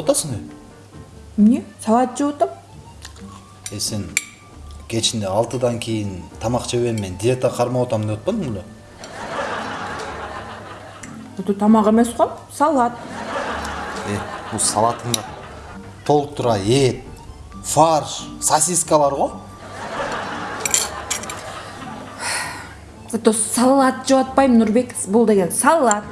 отасың не салат жеп атам е сен кечинде алтыдан кейін тамақ жебейм мен диета қармап отамын деп атпадың беле это тамақ емес қой салат е бұл салатыңда толықтыра ет фарш сосиска сосискалар ғой это салат жеп жатпаймын нұрбек бұл деген салат